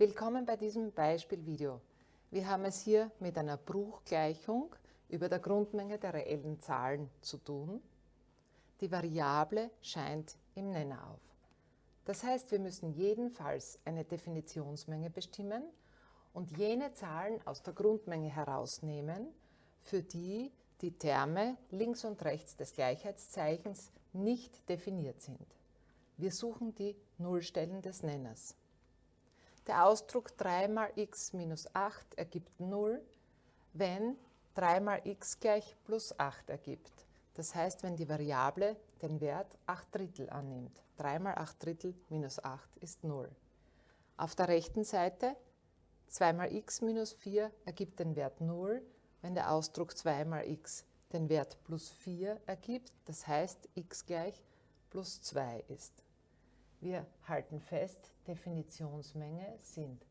Willkommen bei diesem Beispielvideo. Wir haben es hier mit einer Bruchgleichung über der Grundmenge der reellen Zahlen zu tun. Die Variable scheint im Nenner auf. Das heißt, wir müssen jedenfalls eine Definitionsmenge bestimmen und jene Zahlen aus der Grundmenge herausnehmen, für die die Terme links und rechts des Gleichheitszeichens nicht definiert sind. Wir suchen die Nullstellen des Nenners. Der Ausdruck 3 mal x minus 8 ergibt 0, wenn 3 mal x gleich plus 8 ergibt. Das heißt, wenn die Variable den Wert 8 Drittel annimmt. 3 mal 8 Drittel minus 8 ist 0. Auf der rechten Seite 2 mal x minus 4 ergibt den Wert 0, wenn der Ausdruck 2 mal x den Wert plus 4 ergibt, das heißt x gleich plus 2 ist. Wir halten fest, Definitionsmenge sind,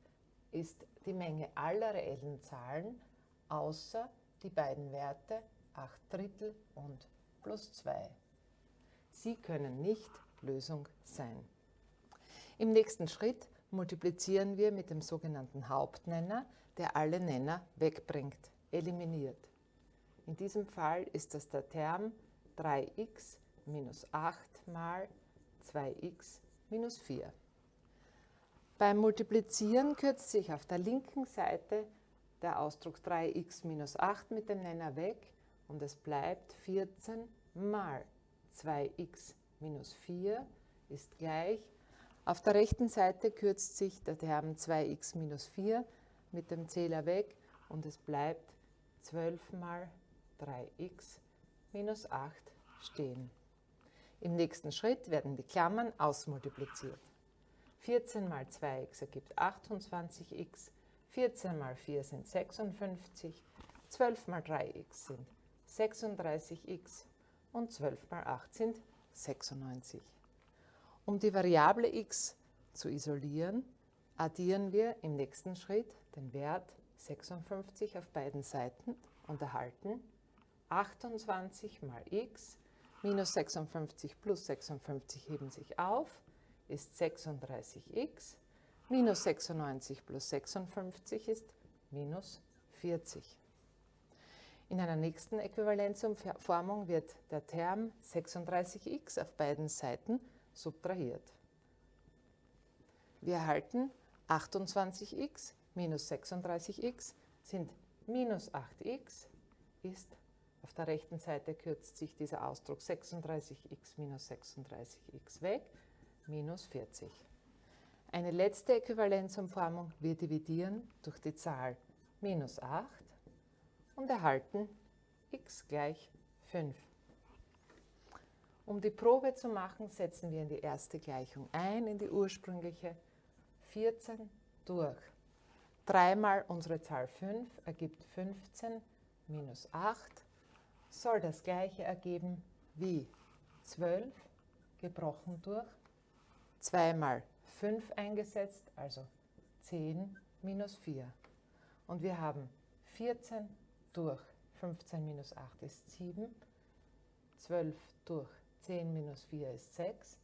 ist die Menge aller reellen Zahlen außer die beiden Werte 8 Drittel und plus 2. Sie können nicht Lösung sein. Im nächsten Schritt multiplizieren wir mit dem sogenannten Hauptnenner, der alle Nenner wegbringt, eliminiert. In diesem Fall ist das der Term 3x minus 8 mal 2x minus 4. Beim Multiplizieren kürzt sich auf der linken Seite der Ausdruck 3x minus 8 mit dem Nenner weg und es bleibt 14 mal 2x minus 4 ist gleich. Auf der rechten Seite kürzt sich der Term 2x minus 4 mit dem Zähler weg und es bleibt 12 mal 3x minus 8 stehen. Im nächsten Schritt werden die Klammern ausmultipliziert. 14 mal 2x ergibt 28x, 14 mal 4 sind 56, 12 mal 3x sind 36x und 12 mal 8 sind 96. Um die Variable x zu isolieren, addieren wir im nächsten Schritt den Wert 56 auf beiden Seiten und erhalten 28 mal x minus 56 plus 56 heben sich auf, ist 36x, minus 96 plus 56 ist minus 40. In einer nächsten Äquivalenzumformung wird der Term 36x auf beiden Seiten subtrahiert. Wir erhalten 28x minus 36x sind minus 8x ist der rechten Seite kürzt sich dieser Ausdruck 36x minus 36x weg, minus 40. Eine letzte Äquivalenzumformung, wir dividieren durch die Zahl minus 8 und erhalten x gleich 5. Um die Probe zu machen, setzen wir in die erste Gleichung ein, in die ursprüngliche 14 durch. 3 mal unsere Zahl 5 ergibt 15 minus 8 soll das gleiche ergeben wie 12 gebrochen durch 2 mal 5 eingesetzt, also 10 minus 4. Und wir haben 14 durch 15 minus 8 ist 7, 12 durch 10 minus 4 ist 6,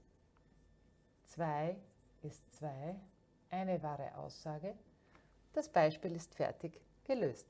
2 ist 2, eine wahre Aussage. Das Beispiel ist fertig gelöst.